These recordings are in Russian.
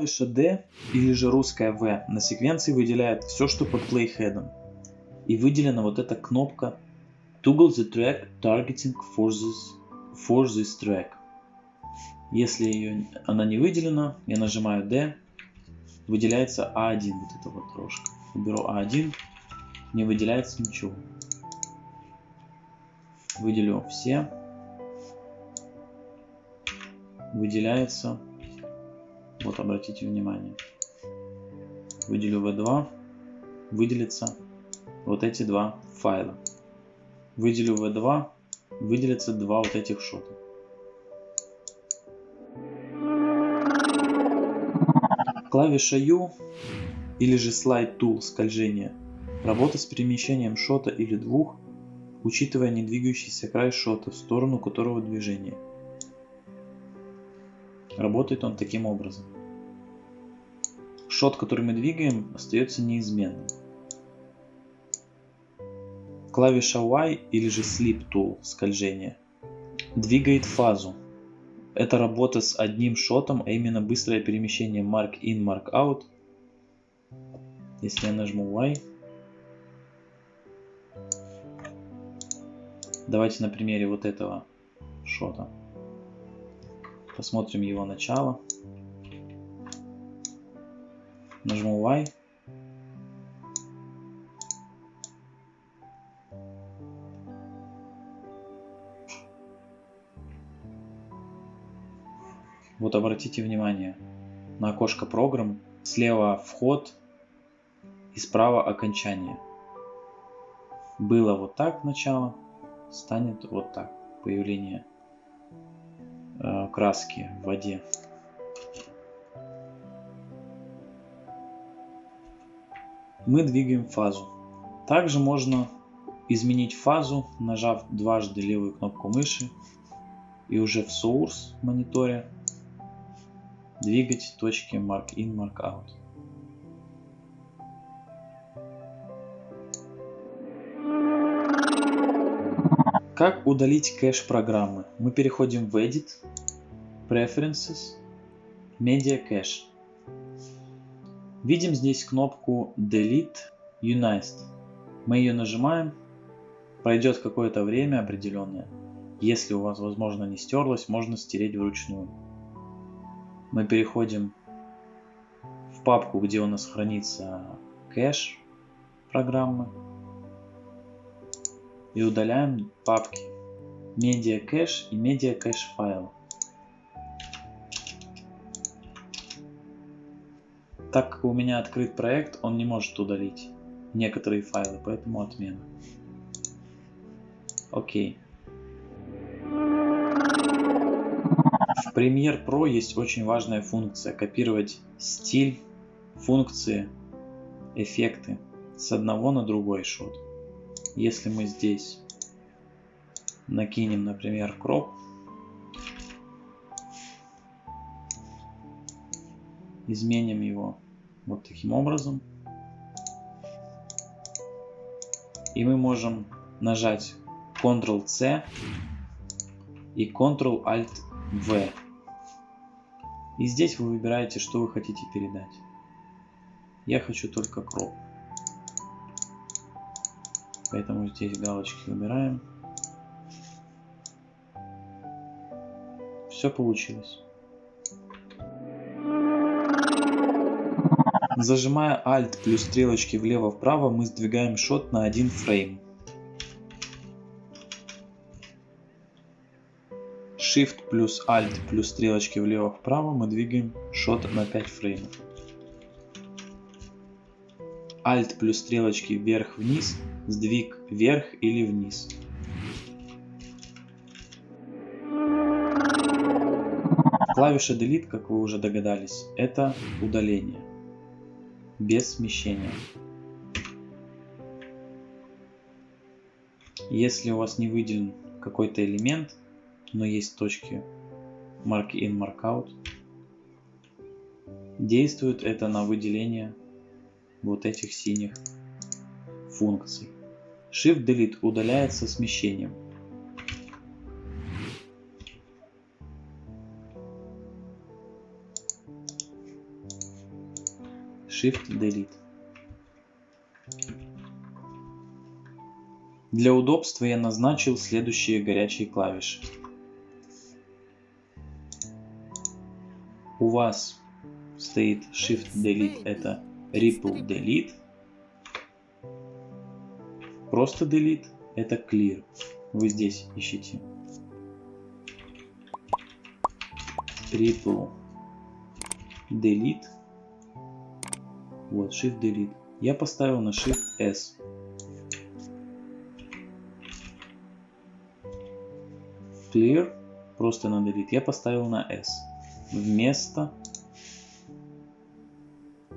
Клавиша D или же русская V на секвенции выделяет все, что под плейхедом. И выделена вот эта кнопка Toggle the track targeting for this, for this track. Если ее, она не выделена, я нажимаю D, выделяется A1 вот эта вот трошка. Уберу A1, не выделяется ничего. Выделю все. Выделяется. Вот обратите внимание. Выделю V2. Выделится вот эти два файла. Выделю V2. Выделится два вот этих шота. Клавиша U или же Slide Tool скольжение. Работа с перемещением шота или двух, учитывая не двигающийся край шота в сторону которого движение. Работает он таким образом. Шот, который мы двигаем, остается неизменным. Клавиша Y или же Sleep Tool скольжение двигает фазу это работа с одним шотом, а именно быстрое перемещение mark in, mark out. Если я нажму Y. Давайте на примере вот этого шота. Посмотрим его начало. Нажму Y. Вот обратите внимание на окошко программ. Слева вход и справа окончание. Было вот так начало, станет вот так. Появление краски в воде. Мы двигаем фазу. Также можно изменить фазу, нажав дважды левую кнопку мыши и уже в Source мониторе Двигать точки mark in, mark out. Как удалить кэш программы? Мы переходим в Edit, Preferences, Media Cache. Видим здесь кнопку Delete Unized. Мы ее нажимаем, пройдет какое-то время определенное. Если у вас, возможно, не стерлось, можно стереть вручную мы переходим в папку, где у нас хранится кэш программы и удаляем папки Media Cache и Media Cache файл. Так как у меня открыт проект, он не может удалить некоторые файлы, поэтому отмена. Окей. В Premiere Pro есть очень важная функция копировать стиль, функции, эффекты с одного на другой шот. Если мы здесь накинем, например, кроп, изменим его вот таким образом, и мы можем нажать Ctrl-C и Ctrl-Alt в. И здесь вы выбираете, что вы хотите передать. Я хочу только кроп. Поэтому здесь галочки выбираем. Все получилось. Зажимая Alt плюс стрелочки влево-вправо, мы сдвигаем шот на один фрейм. Shift плюс Alt плюс стрелочки влево-вправо мы двигаем шот на 5 фреймов. Alt плюс стрелочки вверх-вниз, сдвиг вверх или вниз. Клавиша Delete, как вы уже догадались, это удаление без смещения. Если у вас не выделен какой-то элемент, но есть точки mark in, mark out. Действует это на выделение вот этих синих функций. Shift Delete удаляется смещением. Shift-Delete. Для удобства я назначил следующие горячие клавиши. У вас стоит Shift-Delete, это Ripple Delete. Просто Delete, это Clear. Вы здесь ищите. Ripple Delete. Вот, Shift Delete. Я поставил на Shift S. Clear, просто на Delete. Я поставил на S. Вместо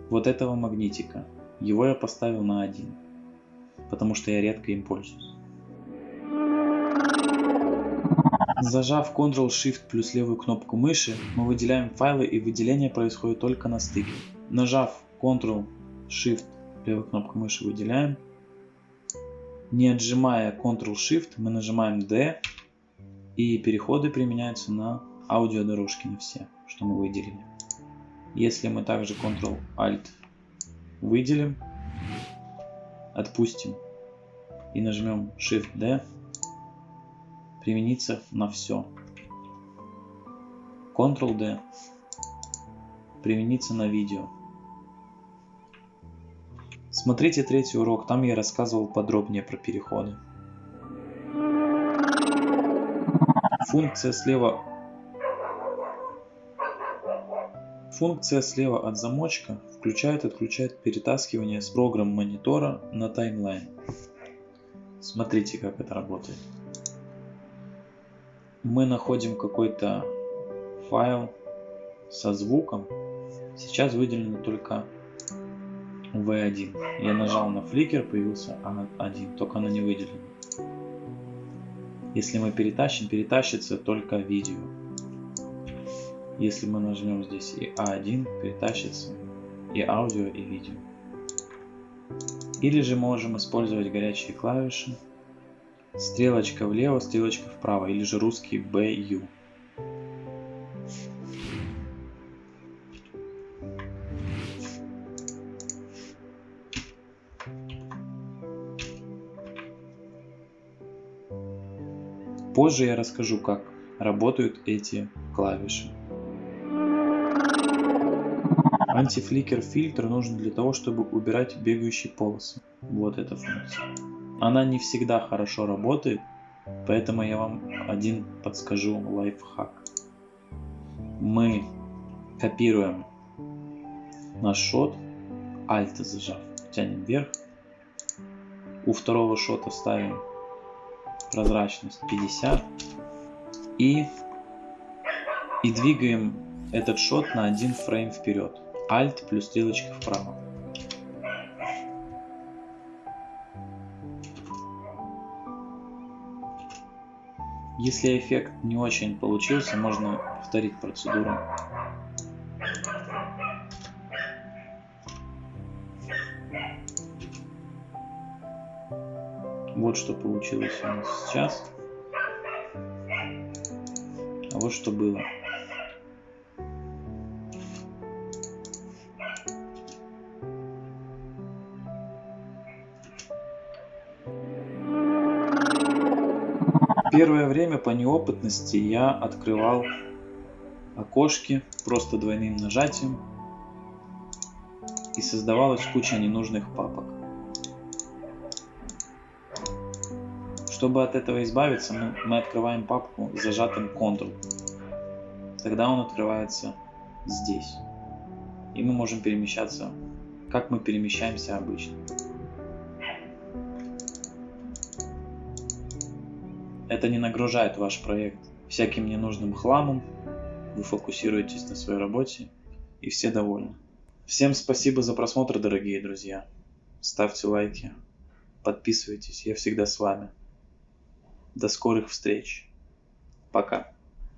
вот этого магнитика. Его я поставил на 1, потому что я редко им пользуюсь. Зажав Ctrl-Shift плюс левую кнопку мыши, мы выделяем файлы и выделение происходит только на стыке. Нажав Ctrl-Shift левую кнопку мыши выделяем. Не отжимая Ctrl-Shift мы нажимаем D и переходы применяются на аудиодорожки на все, что мы выделили. Если мы также Ctrl-Alt выделим, отпустим и нажмем Shift-D, применится на все. Ctrl-D применится на видео. Смотрите третий урок, там я рассказывал подробнее про переходы. Функция слева Функция слева от замочка включает и отключает перетаскивание с программ монитора на таймлайн. Смотрите, как это работает. Мы находим какой-то файл со звуком. Сейчас выделено только V1. Я нажал на фликер, появился A1, только она не выделена. Если мы перетащим, перетащится только видео. Если мы нажмем здесь и A1, перетащится и аудио, и видео. Или же можем использовать горячие клавиши. Стрелочка влево, стрелочка вправо, или же русский BU. Позже я расскажу, как работают эти клавиши. Антифликер фильтр нужен для того, чтобы убирать бегающие полосы. Вот эта функция. Она не всегда хорошо работает, поэтому я вам один подскажу лайфхак. Мы копируем наш шот, Alt зажав, тянем вверх. У второго шота ставим прозрачность 50 и, и двигаем этот шот на один фрейм вперед. Alt плюс стрелочка вправо. Если эффект не очень получился, можно повторить процедуру. Вот что получилось у нас сейчас. А вот что было. Первое время по неопытности я открывал окошки просто двойным нажатием и создавалась куча ненужных папок. Чтобы от этого избавиться, мы, мы открываем папку с зажатым Ctrl. Тогда он открывается здесь. И мы можем перемещаться, как мы перемещаемся обычно. Это не нагружает ваш проект всяким ненужным хламом, вы фокусируетесь на своей работе и все довольны. Всем спасибо за просмотр, дорогие друзья. Ставьте лайки, подписывайтесь, я всегда с вами. До скорых встреч. Пока.